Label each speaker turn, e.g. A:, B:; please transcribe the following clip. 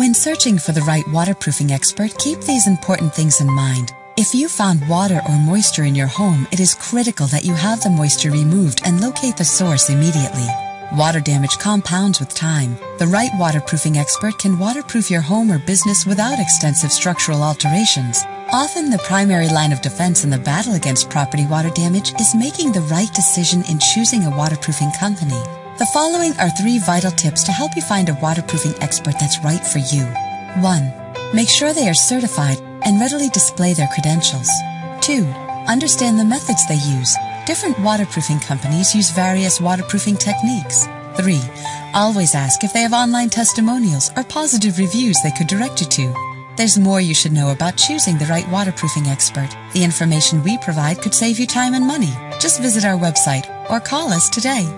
A: When searching for the right waterproofing expert, keep these important things in mind. If you found water or moisture in your home, it is critical that you have the moisture removed and locate the source immediately. Water damage compounds with time. The right waterproofing expert can waterproof your home or business without extensive structural alterations. Often the primary line of defense in the battle against property water damage is making the right decision in choosing a waterproofing company. The following are three vital tips to help you find a waterproofing expert that's right for you. 1. Make sure they are certified and readily display their credentials. 2. Understand the methods they use. Different waterproofing companies use various waterproofing techniques. 3. Always ask if they have online testimonials or positive reviews they could direct you to. There's more you should know about choosing the right waterproofing expert. The information we provide could save you time and money. Just visit our website or call us today.